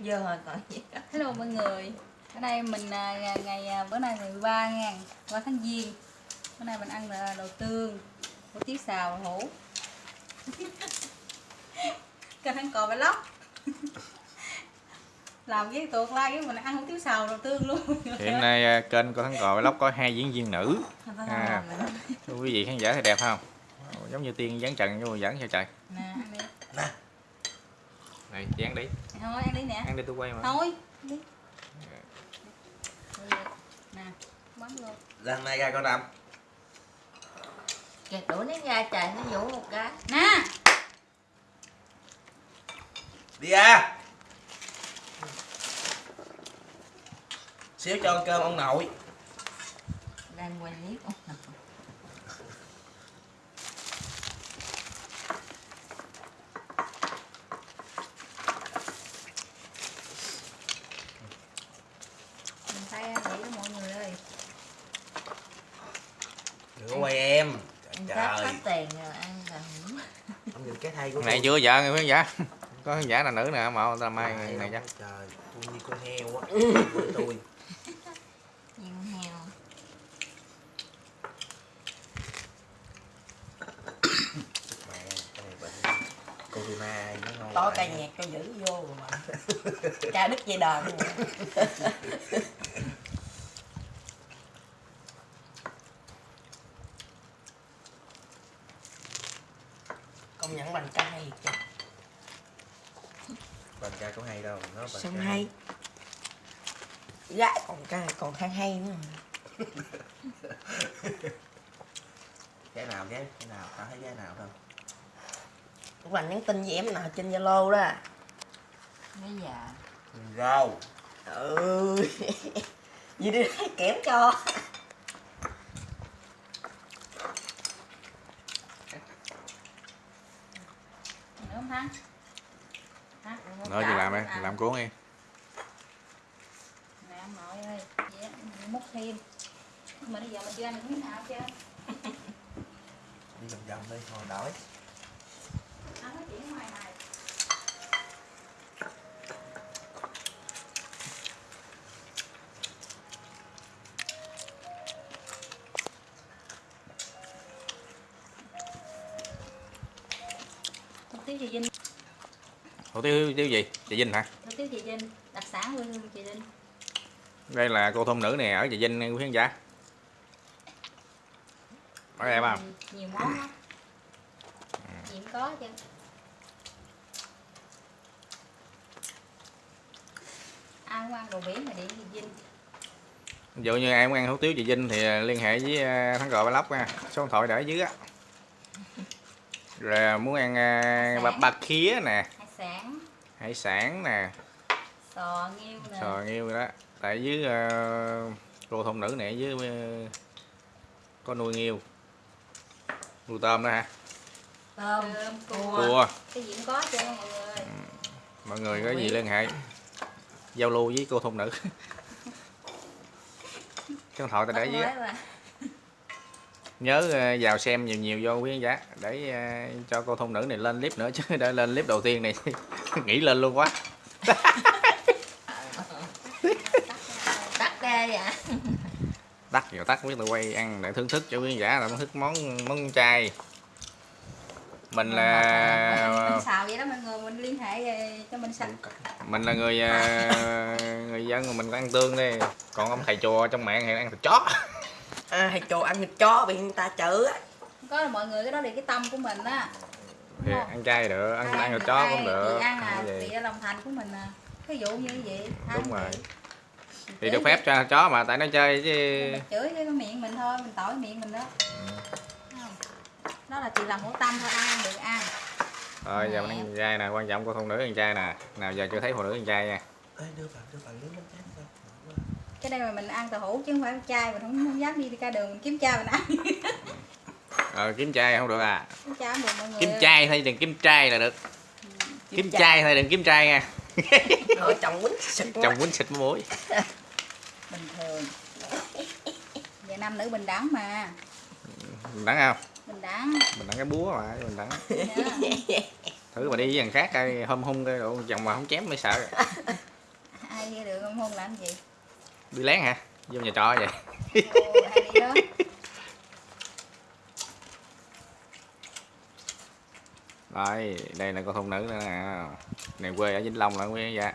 Dơ rồi còn gì Hello mọi người. Ở đây mình à, ngày, ngày à, bữa nay ngày 13 nha. 3 tháng Giêng. Bữa nay mình ăn là đồ tương. Hủ tiếu xào hủ Kênh ăn cò bài lóc Làm cái tuột like cái mình ăn hủ tiếu xào đồ tương luôn. Hiện nay à, kênh của thắng cò vlog có hai diễn viên nữ. À. quý vị khán giả thấy đẹp không? Giống như tiên dán trần nhưng mà dẫn sao trời này dán đi. Thôi ăn đi nè. Ăn đi tôi quay mà. Thôi đi. Nè. Bấm luôn lần này ra con đầm. Kẹt đũa nó ra trời nó vũ một cái. Nè. Đi ra. Xíu cho ăn cơm ông nội. Đang quay clip ông nội Mình phải nghĩ đó mọi người ơi đừng có quay em Ăn trời cắp trời hết tiền rồi ăn là hủ ông nhìn cái thay của này chưa vợ người khán giả có khán giả là nữ nè mà ta mai Trời này chắc trời tôi như con heo á. Với tôi. Này corona nó ngon lành ca nhạc cho giữ vô rồi mà. Ca đứt dây đờn bằng ca hay chứ Bằng ca có hay đâu nó bằng Sao ca hay? Gái còn ca còn hay hay nữa. Cái nào cái cái nào tao thấy cái nào đâu Lúc là nhắn tin với em nào trên Zalo đó. Bây giờ? Rau. Ừ. Vậy đi kém cho Nữa không Thắng? Hả? nói gì làm đây? làm. Cuốn đi. Nè nội ơi Dạ, múc thêm. Mà bây giờ mình chưa ăn được miếng nào chưa? Đi vòng vòng đi hồi đói Ăn nói chuyện ngoài này Hủ tiếu chị Vinh. Hủ tiếu tiếu gì? Chị Vinh hả? Hủ tiếu chị Vinh Đặc sản quê hương chị Vinh. Đây là cô thôn nữ nè ở chị Vinh quý khán giả. Có đẹp không? Nhiều món lắm. Gì cũng có chứ. Không ăn đồ biển mà điện chị Vinh. Ví dụ như muốn ăn hủ tiếu chị Vinh thì liên hệ với à, thắng cò ba lóc nha. Số điện thoại để ở dưới á rồi muốn ăn à, ba, ba khía nè. Hải sản. Hải sản nè. Sò nghêu nè. Sò đó. Tại dưới à, cô thôn nữ này dưới à, có nuôi nghêu nuôi tôm đó hả? Tôm cua. cua. Cái gì cũng có chứ mọi người. Mọi người có gì liên hệ? Giao lưu với cô thôn nữ. Số điện thoại ta để dưới. Nhớ ờ, vào xem nhiều nhiều vô quý khán giả để ờ, cho cô thôn nữ này lên clip nữa chứ để lên clip đầu tiên này nghĩ lên luôn quá. Tắt ra vậy? Tắt rồi tắt biết tôi quay ăn để thưởng thức cho quý khán giả là thưởng thức món món chay. Mình là Mình xào vậy đó mọi người mình liên hệ ờ, cho mình sạch mình là người người dân mình có ăn tương đi còn ông thầy chùa trong mạng thì ăn thịt chó à, Thầy chồ ăn thịt chó bị người ta chữ á. Có là mọi người cái đó là cái tâm của mình á. Thì ăn chay được ăn ăn thịt chó cũng được. ăn là chị lòng thành của mình à. Ví dụ như vậy Đúng rồi. thì được phép cho chó mà tại nó chơi chứ. Mình chửi cái miệng mình thôi mình tỏi miệng mình đó. Thấy không? đó là chị làm hữu tâm thôi ăn được ăn. Rồi giờ mình ăn con trai nè quan trọng cô thôn nữ con trai nè. Nào giờ chưa thấy phụ nữ con trai nha. Ê, đưa vào đưa bánh tráng sao cái đây mà mình ăn tàu hũ chứ không phải chai mình không, không dám đi ra đường mình kiếm chai mình ăn. Ờ kiếm trai không được à? Kiếm chai không được mọi người kiếm trai thôi đừng kiếm trai là được. Kiếm trai. thôi đừng kiếm trai nha. Rồi chồng quýnh xịt chồng quýnh xịt muối. Bình thường. Giờ nam nữ bình đẳng mà. Mình đắng không? Bình đẳng. Mình đắng cái búa mà mình đắng Dạ. thử mà đi với thằng khác coi hôm hung cái độ chồng mà không chém mới sợ. Ai nghe được không hôn làm gì đi lén hả vô nhà trọ vậy Rồi, đây là cô thôn nữ nữa nè. Này quê ở Vĩnh Long là quê dạ.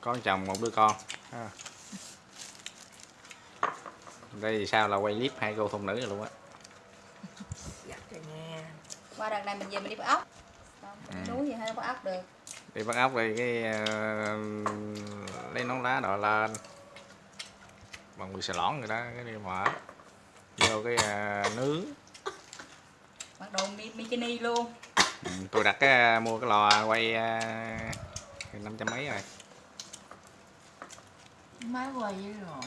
Có chồng một đứa con. Ha. Đây thì sao là quay clip hai cô thôn nữ rồi luôn á. nha qua đợt này mình về mình đi bắt ốc Ừ. núi gì hay bắt ốc được Đi bắt ốc đi cái ờ, lấy nón lá đội lên. Bằng bị xà lõn rồi đó, cái đi mở. Vô cái ờ, nướng. mặc đồ bikini luôn Ừ, tôi đặt cái mua cái lò quay uh, năm trăm mấy rồi. máy quay với rồi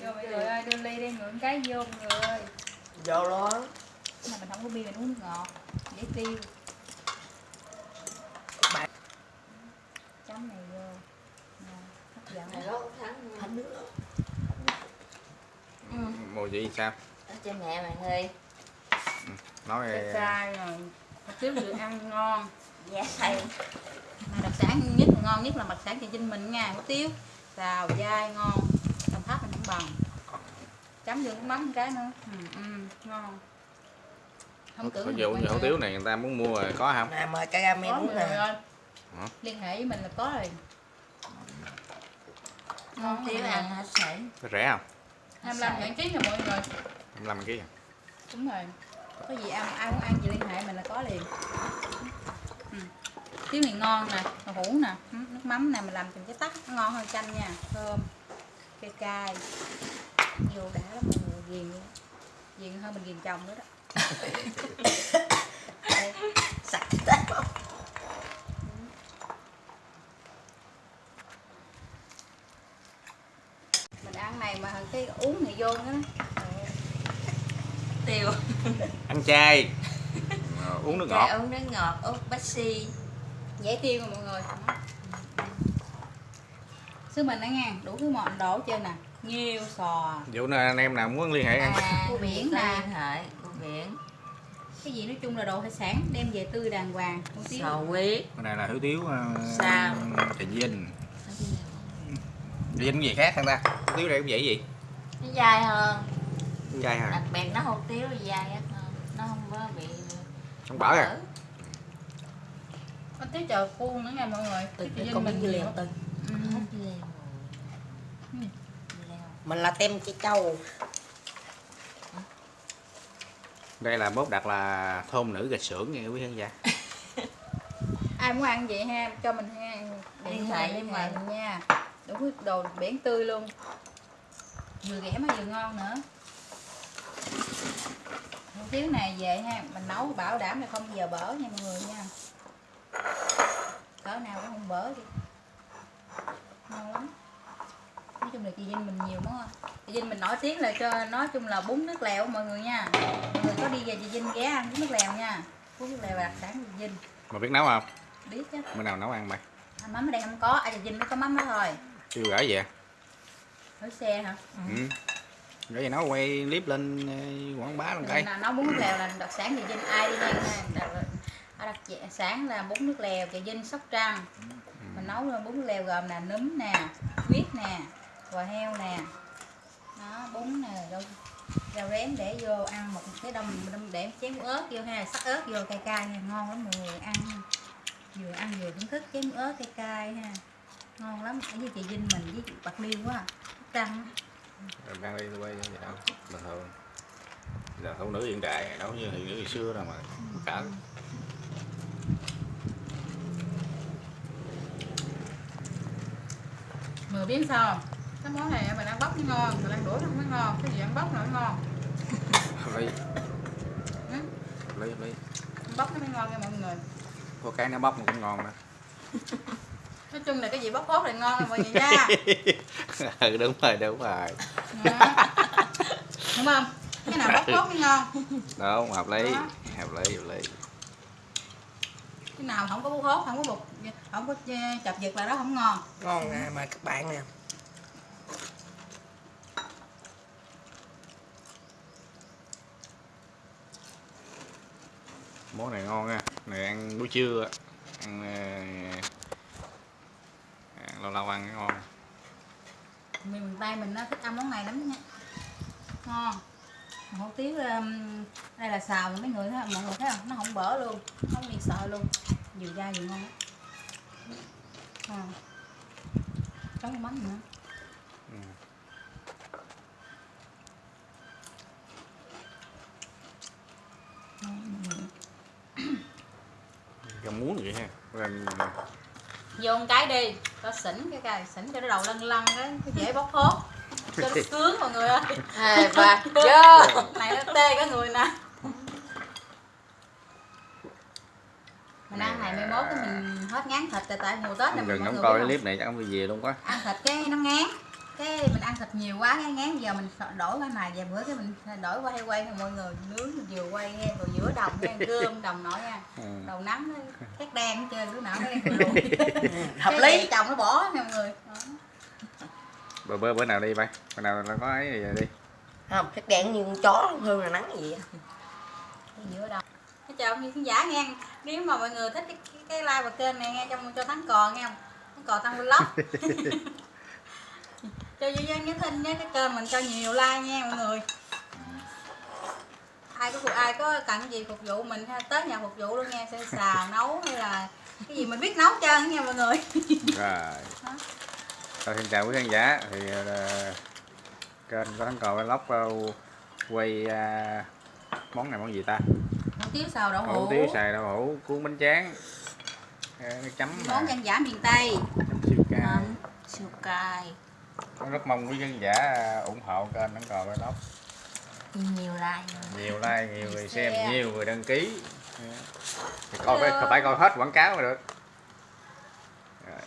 vô mọi người ơi đưa ly đi ngưỡng cái vô người. Vô luôn mà mình không có bia mình uống ngọt. Dễ tiêu. Bạn- chấm này vô. Nè, hấp dẫn thánh nước. Mùi vị sao? cho mẹ bạn ơi Nói Cay cay rồi. Vừa ăn ngon. Dạ thầy. Mà đặc sản nhất ngon nhất là đặc sản chị Vinh mình nha hủ tiếu. Xào dai ngon. Đồng tháp mình không bằng chấm vô cái mắm một cái nữa. Ừ, ừ, ngon. Không tưởng dụ quen như hủ rồi. tiếu này người ta muốn mua rồi có không? nè mời uống mọi người nè. liên hệ với mình là có rồi. Con thiếu ăn hết sảy rẻ không? 25 ngàn ký nha mọi người. 25 kg. đúng rồi. Có gì ăn ai muốn ăn gì liên hệ mình là có liền. Ừ. tiếu này ngon nè đậu hũ nè nước mắm nè mình làm từng cái tắc nó ngon hơn chanh nha. Thơm cay cay vô đã lắm mọi người ghiền ghiền hơn mình ghiền chồng nữa đó. Đây, sạch tết mình ăn này mà cái uống này vô nữa. Tiêu. Ăn chay. Uống nước Chai ngọt. uống nước ngọt út bách si dễ tiêu mà mọi người. Xứ mình đó nha đủ thứ món đổ hết trơn nè nghêu sò Dụ nè anh em nào muốn liên hệ em. à Cua biển nè. liên hệ cua biển cái gì nói chung là đồ hải sản đem về tươi đàng hoàng hủ tiếu sò huyết Cái này là hủ tiếu uh, Sao? Trà Vinh. Trà Vinh cái gì khác hơn ta? Hủ tiếu đây cũng vậy gì? nó dai hơn Chay hả? đặc biệt nó hủ tiếu thì dai hơn nó không có bị Không bở à? có tiếu chờ khuôn nữa nha mọi người từ Vinh con nhiều liền từ Ừ. hết leo mình là tem chị châu. Đây là bốt đặt là thôn nữ gạch xưởng nha quý khán giả. ai muốn ăn vậy ha? Cho mình ha. Liên hệ với mình. nha. Đủ thứ đồ biển tươi luôn. Vừa ghẻ mà vừa ngon nữa. Hủ tiếu này về ha. Mình nấu bảo đảm là không bao giờ bở nha mọi người nha. Cỡ nào cũng không bở đi. Ngon lắm nói chung là chị Vinh mình nhiều món chị Vinh mình nổi tiếng là cho nói chung là bún nước lèo mọi người nha. Mọi người có đi về chị Vinh ghé ăn bún nước lèo nha. Bún nước lèo là đặc sản chị Vinh. Mà biết nấu không? biết chứ. Bữa nào nấu ăn mày? à, mắm ở đây không có. Ở chị Vinh mới có mắm đó thôi. Chưa gửi vậy? ở xe hả? Ừ. Gửi vậy nấu quay clip lên ờ, quảng bá lên cây. nấu bún nước lèo là đặc sản chị Vinh. Ai đi ngang nha đặc, ở đặc sản là bún nước lèo chị Vinh sóc trăng. Mình nấu bún nước lèo gồm là núm nè huyết nè bò heo nè đó bún nè rau rau rén để vô ăn một cái đông đông để chén ớt vô ha sắc ớt vô cay cay ha ngon lắm mọi người ăn vừa ăn vừa thưởng thức chén ớt cay cay ha ngon lắm ở với chị Vinh mình với chị bạc liêu quá trăng Rồi đang đi quay vậy đâu? Bình thường. Giờ thôn nữ hiện đại, đâu như hiện nữ ngày xưa đâu mà cỡ. Mười biết sao không? Cái món này mình ăn bóc mới ngon, mình ăn đuổi không mới ngon Cái gì ăn bóc là nó ngon. Ừ. Ly, ly. Ăn bóc nó mới ngon nha mọi người Có cái nó bóc mà cũng ngon đó. Nói chung là cái gì bóc hốt là ngon mọi người nha ừ đúng rồi, đúng rồi. Đó. Đúng không? Cái nào bóc hốt mới ngon Đúng, hợp lý. Đó. Hợp lý, hợp lý. Cái nào không có bóc hốt, không có bột không có chập giật là đó không ngon ngon nè mà các bạn nè món này ngon nha. Này ăn buổi trưa ăn, ờ, ăn lâu lâu ăn ngon. Miền tây mình nó thích ăn món này lắm nha. Ngon. Hủ tiếu đây là xào mấy người thấy không? mọi người thấy không? Nó không bở luôn. Không bị sợ luôn. Vừa dai vừa ngon. Chấm cái mắm nữa. Ừ. rau muống vậy ha. Rồi vô một cái đi. Cho xỉn cái cái xỉn cho nó đầu lân lân cái cái dễ bóc hốt. Cho nó sướng mọi người ơi. Hai ba vô. Này nó tê cả người nè. Mình ăn này mai mốt cái mình hết ngán thịt tại tại mùa tết này mọi không coi cái không? clip này chắc ông đi về luôn quá. Ăn thịt cái nó ngán cái mình ăn thịt nhiều quá cái ngán giờ mình sợ đổi qua này vài bữa cái mình đổi qua hay quay thì mọi người nướng vừa quay nghe rồi giữa đồng cái ăn cơm đồng nổi nha. Ừ. đầu nắng khét đen hết trơn đứa nào nó đen lùi hợp Cái lý chồng nó bỏ nè mọi người. Bữa, bữa bữa nào đi bay bữa nào nó có ấy thì đi. Không cái đèn như con chó hương là nắng gì Cái giữa đồng. Thế chào ông khán giả nghe nếu mà mọi người thích cái, cái, cái like và kênh này nghe cho cho thắng cò nghe không? Thắng cò tăng vlog cho duy nhân nhớ tin nhé cái kênh mình cho nhiều like nha mọi người. Ai có ai có cần gì phục vụ mình ha? Tới nhà phục vụ luôn nha sẽ xào nấu hay là cái gì mình biết nấu trơn nha mọi người. Rồi. Rồi, xin chào quý khán giả. Thì uh, kênh có thắng cò vlog uh, quay uh, món này món gì ta? Hủ tiếu xào đậu hủ hũ. tiếu xài đậu hũ cuốn bánh tráng. Chấm món dân dã miền tây. chấm siêu cay. Siêu cay rất mong quý khán giả ủng hộ kênh thắng cò vlog nhiều like. Nhiều like nhiều người xem Share. nhiều người đăng ký. Thì coi phải phải coi hết quảng cáo mới được. Rồi.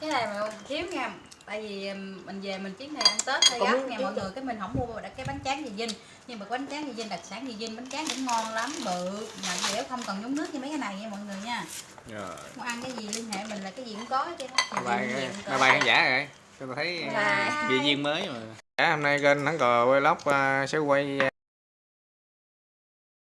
cái này mà thiếu nha. Tại vì um, mình về mình chuyến này ăn tết hơi gấp nha mọi người cái mình không mua cái bánh tráng gì dinh nhưng mà bánh tráng gì dinh đặc sản gì dinh bánh tráng cũng ngon lắm bự. Mà dẻo không cần nhúng nước như mấy cái này nha mọi người nha. Rồi. muốn ăn cái gì liên hệ mình là cái gì cũng có chứ. Bye bye bye bye khán giả rồi tôi thấy vị duyên mới mà. Dạ, hôm nay kênh thắng cò quay lóc uh, sẽ quay uh,